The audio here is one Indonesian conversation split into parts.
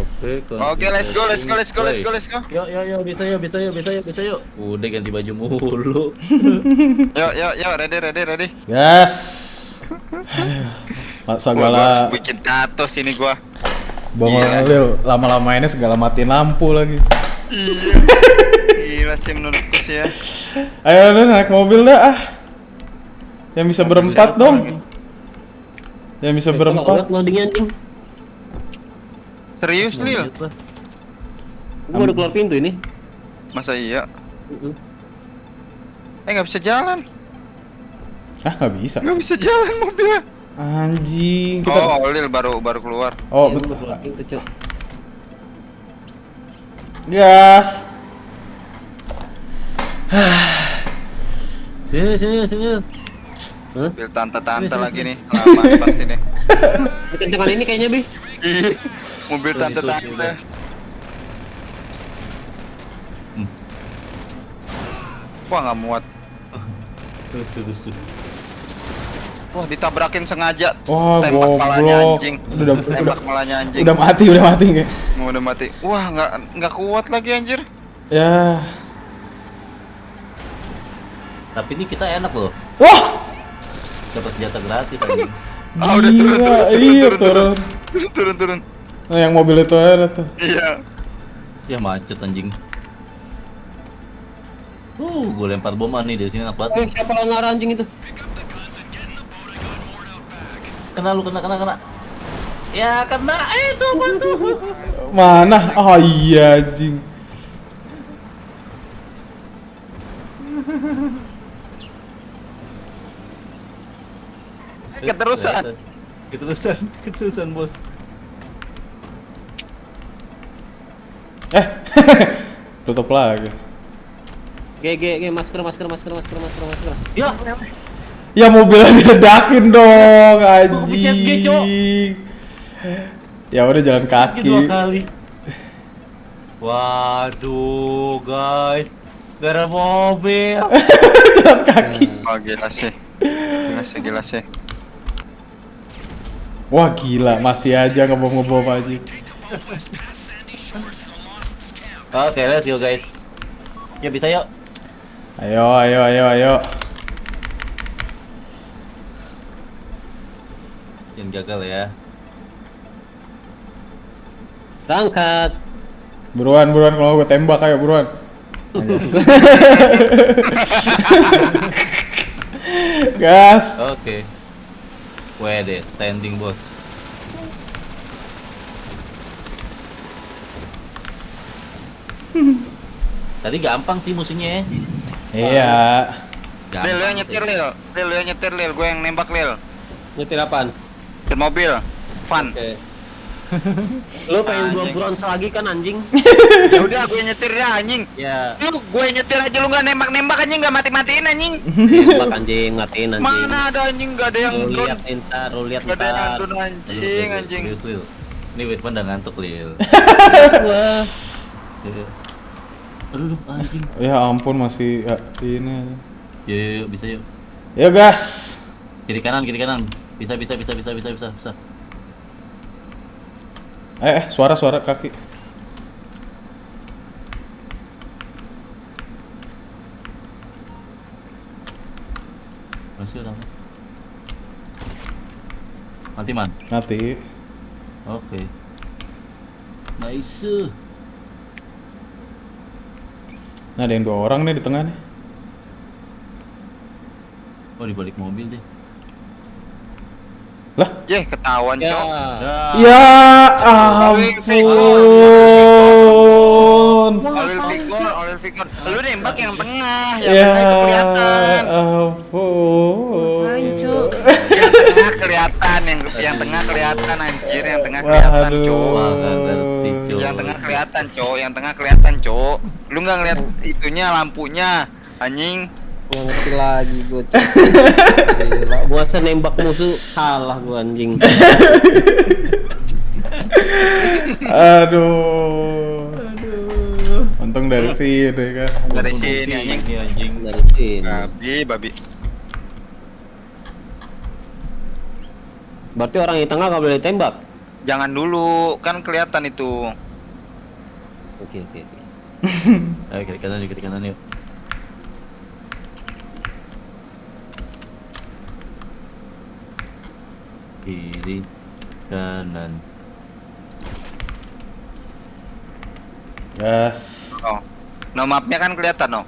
Oke, Oke, let's go, let's go, let's go, let's go, let's go. Yuk, yuk, yuk, bisa yuk, bisa yuk, bisa yuk, bisa yuk. Udah ganti baju mulu. Yuk, yuk, yuk, ready, ready, ready. Yes. Masa Gua, segala bikin tato sini gua. bangun Gila. Lil, lama-lama ini segala matiin lampu lagi. Iya. Gila sih menurutku sih ya. Ayo lu naik mobil dah ah. Yang bisa berempat dong. Yang bisa Eh, berempat. kok loading anjing. Serius, Lil? Gua udah keluar pintu ini. Masa iya? Mm-mm. Eh, nggak bisa jalan. Ah nggak bisa. Nggak bisa jalan mobilnya. Anjing kita. Oh, Lil baru baru keluar. Oh, Ya, betul. keluar pintu, Cok. Gas. Sini, sini, sini. Hah? Mobil tante-tante lagi sini. nih. Lama nih pasti nih. Kencengan ini kayaknya, Bi. Mobil tante-tante. Hmm. Wah, nggak muat. Terus, terus. Wah, ditabrakin sengaja. Wah, Tembak palanya goblok. anjing. Udah, Tembak udah, palanya anjing. udah mati, udah mati kayak. Mau udah mati. Wah, nggak nggak kuat lagi anjir. Ya. Tapi ini kita enak loh. Wah, Dapat senjata gratis anjing. Ah, udah turun, gila. turun, Iya, turun, turun. turun. turun turun. Nah, yang mobil itu ada tuh. Iya. Ya macet anjing. Uh, gue lempar bom nih dari sini enak banget. Eh, siapa langgar anjing itu? Kena lu, kena, kena, kena. Ya, kena. Eh, itu apa tuh? Mana? Oh iya, anjing. Keterusan. Keterusan, keterusan, bos. Eh, tutup lagi. G G G masker masker masker masker masker masker. Ya, Ya mobilnya diledakin dong, anjing. Ya udah jalan dua kaki. kali. Waduh, guys. Gara mobil. jalan kaki. Oh, gila sih. Gila sih, gila sih. Wah gila, masih aja ngebom-ngebom aja. Oke, let's go, guys. Ya bisa yuk. Ayo, ayo, ayo, ayo. Yang gagal ya. Berangkat. Buruan, buruan kalau gue tembak ayo buruan. Gas. Oke. Wede, standing bos. Tadi gampang sih musuhnya ya. Iya. Gampang Lil, lu yang nyetir, Lil. Lil, lu yang nyetir, Lil. Gue yang nembak, Lil. Nyetir apaan? Nyetir mobil. Fun. Oke. Lu pengen gua bronze lagi kan anjing? Ya udah, gue nyetir ya, anjing. ya, Lu gue nyetir aja lu nggak nembak-nembak anjing nggak mati-matiin anjing. tembak anjing, matiin anjing. Mana ada anjing nggak ada yang Lu lihat ntar, lu lihat Nggak ada yang drone anjing, anjing. Serius, Lil. Ini Wirman udah ngantuk, Lil. Iya. Aduh, anjing. Ya ampun masih ya, ini. Yuk, yuk, yuk, bisa yuk. Ya gas. Kiri kanan, kiri kanan. Bisa, bisa, bisa, bisa, bisa, bisa, bisa. Eh, eh suara suara kaki. Masih udah. Mati man. Mati. Oke. Nice. Nah, ada yang dua orang nih di tengah nih. Oh, di balik mobil deh. Lah, Yeh, ketahuan, ya. Cok. ya ampun. Olil Victor, Olil Victor. Lu nembak yang tengah, yang Ya tengah itu kelihatan. ampun. Yang tengah kelihatan, yang yang tengah kelihatan anjir, yang tengah kelihatan, Cok. Yang tengah kelihatan, Cok. Yang tengah kelihatan, Cok. Lu nggak ngeliat itunya lampunya, anjing. Gua ngerti lagi gua. Cok. Gila, gua nembak musuh salah gua anjing. Aduh. Untung dari sini kan. Dari sini anjing. Anjing. Dari sini. Babi, babi. Berarti orang di tengah gak boleh ditembak. Jangan dulu, kan kelihatan itu. Oke oke oke. Ayo kiri kanan yuk, kiri kanan yuk. Kiri kanan. Gas. Oh. No mapnya kan kelihatan no.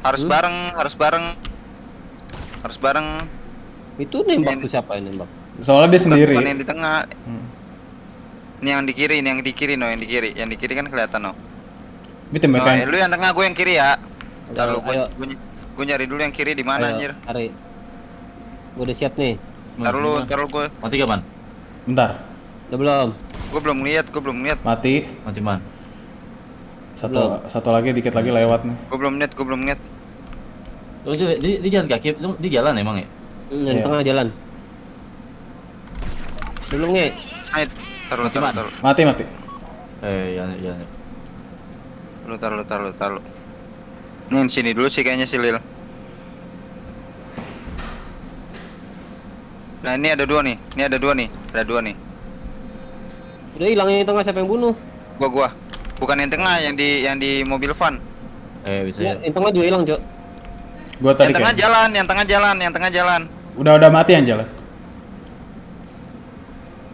Harus Hmm? bareng, harus bareng. Harus bareng. Itu nembak tuh siapa yang nembak? Soalnya dia Bukan- sendiri. bukan yang di tengah. Hmm. Ini yang di kiri, ini yang di kiri no, yang di kiri. Yang di kiri kan kelihatan no. Tim No, eh, lu yang tengah, gue yang kiri ya. Lalu gue, gue, gue nyari dulu yang kiri di mana anjir. Cari. Gua udah siap nih. Taruh lu, taruh gue. Mati gak man? Bentar. Udah belum? Gue belum lihat, gue belum lihat. Mati. Mati man. Satu Belum. satu lagi dikit lagi lewat nih. Gue belum lihat, gue belum lihat. Oh, di, di, di jalan kaki, di, di jalan emang ya? Hmm, yang Iya. tengah jalan. Belum nge. Taruh, Mati, taruh, taruh. Mati mati. Eh, jangan, jangan. Lu taruh, lu taruh, lu taruh. Nih sini dulu sih kayaknya si Lil. Nah ini ada dua nih, ini ada dua nih, ada dua nih. Udah hilang yang tengah siapa yang bunuh? Gua gua, bukan yang tengah, yang di yang di mobil van. Eh, bisa Ya, ya. yang tengah juga hilang, Cok. Gua tadi yang tengah kayak. jalan, yang tengah jalan, yang tengah jalan. Udah udah mati yang jalan.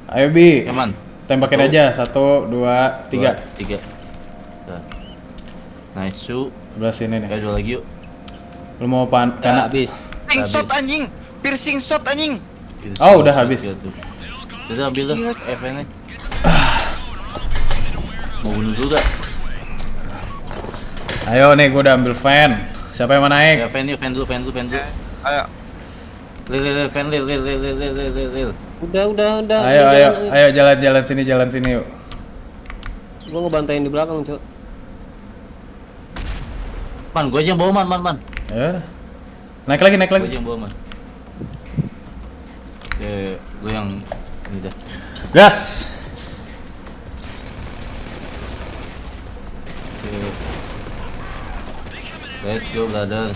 Ayo bi, Ya man. Tembakin Oh. aja. Satu, dua, tiga. Dua, tiga. Dah. Nice shoot. Sebelah sini nih. Kayak dua lagi yuk. Lu mau pan kanan? habis. Piercing shot anjing, piercing shot anjing. Kita Oh, udah habis. Udah ambil dah FN-nya. Mau bunuh dulu gak? Ayo nih, gua udah ambil fan. Siapa yang mau Ya, naik? fan yuk, fan dulu, fan dulu, fan dulu. Ayo, Lil, lil, fan, lil, lil, lil, lil, lil, lil, lil. Udah, udah, udah. Ayo, udah, ayo, jalan, ayo jalan, jalan sini, jalan sini yuk. Gua ngebantain di belakang, Cok. Man, gua aja yang bawa man, man, man. Ya. Naik lagi, naik lagi. Gua aja yang bawa man. Oke, gua yang ini dah. Gas. Let's go, brother.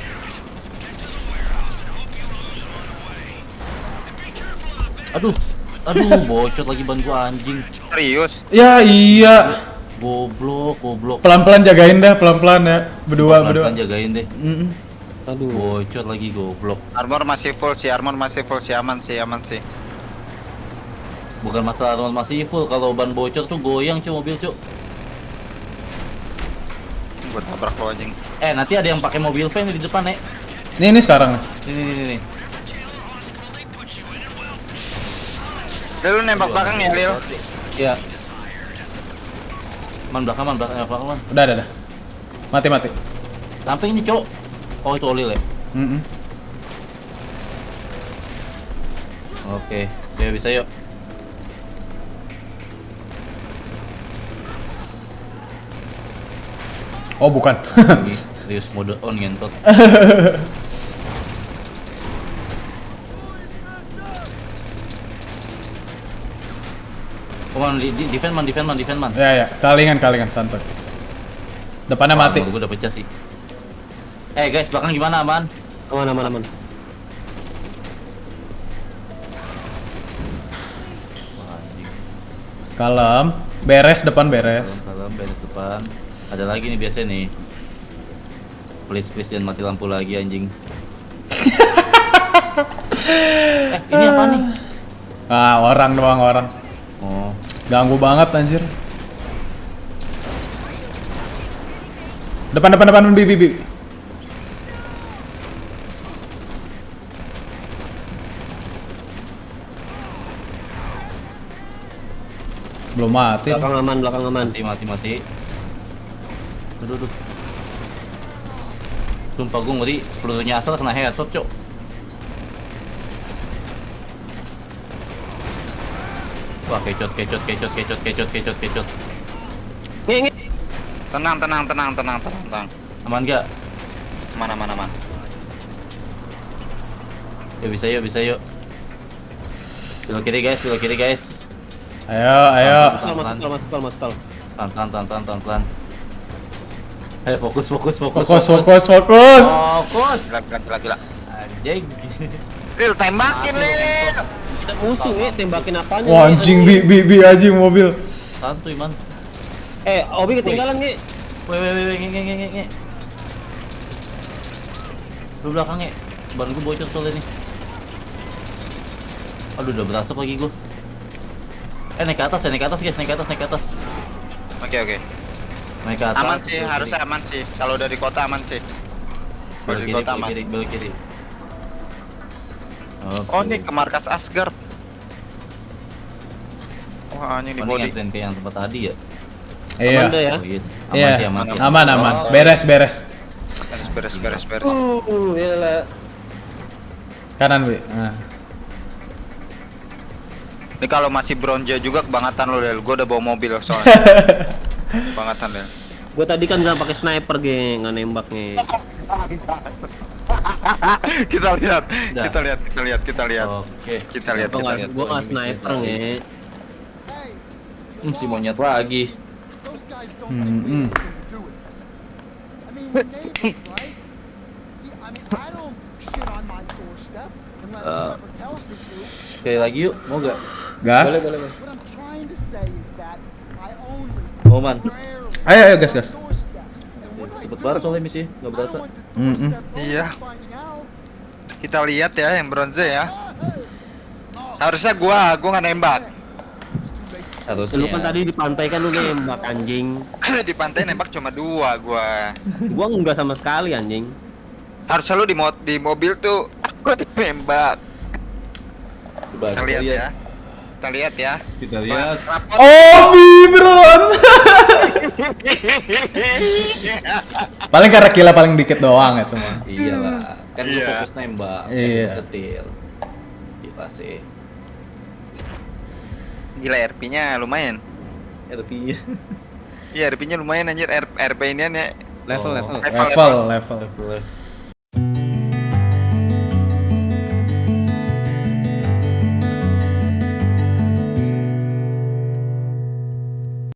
Aduh, aduh, bocot lagi ban gua anjing. serius. Ya iya. Goblok, goblok. Pelan-pelan jagain dah, pelan-pelan ya. Berdua berdua. Pelan-pelan jagain deh. Mm-mm. Aduh. Bocot lagi goblok. Armor masih full sih, armor masih full sih, aman sih, aman sih. Bukan masalah armor masih full, kalau ban bocor tuh goyang cuy mobil cuy. Gue tabrak lo anjing. Eh nanti ada yang pakai mobil van di depan nek. Nih nih sekarang nih. Ini nih nih nih. Lil lu nembak belakang ya, Lil. Iya. Man belakang man belakang belakang man. Udah udah udah. Mati mati. Samping ini cok. Oh itu olil ya. Mm-mm. Oke, ya bisa yuk. Oh bukan. Serius mode on ngentot. Oh, man, di, di, defend man, defend man, defend man. ya ya, kalingan kalingan santai. Depannya Wah, mati. Gue udah pecah sih. Eh guys, belakang gimana aman? Aman, aman, aman. Kalem. Beres depan beres. Salam beres depan. Ada lagi nih biasa nih. Please please jangan mati lampu lagi anjing. eh ini apa nih? Ah, orang doang orang. Oh, Ganggu banget anjir. Depan depan depan bi bi bi. Belum mati. Belakang aman, belakang aman. mati mati mati. Aduh aduh. Sumpah gue ngeri pelurunya asal kena headshot cok. Wah kecot kecot kecot kecot kecot kecot kecot. Nge. Tenang, tenang, tenang, tenang, tenang, tenang. Aman gak? Mana, mana, mana. Ya bisa yuk bisa yuk. Belok kiri guys, belok kiri guys. Ayo ayo. Masuk, masuk, masuk, masuk, masuk. Pelan pelan pelan pelan pelan pelan. Ayo fokus fokus fokus Fokus fokus fokus. Fokus. Gila, gila, gila, gila. Anjing. Lil, tembakin, Lil. Ada musuh nih tembakin apanya Wah anjing bi bi bi anjing mobil. Santuy man. eh Obi ketinggalan nih Weh weh weh nge nge nge nge nge. Lu belakang nge. Ban gua bocor soalnya nih. Aduh udah berasap lagi gua. Eh naik ke atas ya, naik ke atas guys, naik ke atas, naik ke atas. Oke oke. Naik ke atas. Aman sih, harusnya aman sih. Kalau dari kota aman sih. Kalau dari kiri, kota aman. kiri, belok kiri. Oke. Oh, ini ke markas Asgard. Wah, ini di Oh, ini body. ke yang tempat tadi ya? Iya. Aman deh ya Oh, iya. Aman Iya. sih, aman sih. Aman aman. Oh, Beres beres. Beres beres beres beres. uh gila Kanan bi. Nah. Ini kalau masih bronze juga kebangetan lo Del. Gua udah bawa mobil soalnya. kebangetan Del. gua tadi kan nggak pakai sniper geng nggak nembak nih kita lihat, Udah. kita lihat, kita lihat, kita lihat. Oke. Kita lihat, gua kita lihat. gua nggak sniper nih Hmm, si monyet lagi. Hmm, hmm. to. Sekali lagi yuk, mau gak? Gas. Boleh, boleh, boleh. Mau man. Ayo ayo gas gas. Cepet banget soalnya misi, nggak I berasa. Mm-mm. doorstep Iya. Kita lihat ya yang bronze ya. Harusnya gua, gua nggak nembak. Harusnya. lu kan tadi di pantai kan lu nembak anjing di pantai nembak cuma dua gua. gua enggak sama sekali anjing Harusnya lu di mo di mobil tuh gua nembak. Coba Kita lihat ya. Kita lihat ya. Kita lihat. Obi bros. Paling karena kila paling dikit doang itu mah. Iyalah. Kan lu Iya. fokus nembak. Iya. Fokus setir. Gila sih. Gila RP-nya lumayan. RP-nya. Iya RP-nya lumayan anjir RP ini ya. level Oh. level Level level. Level.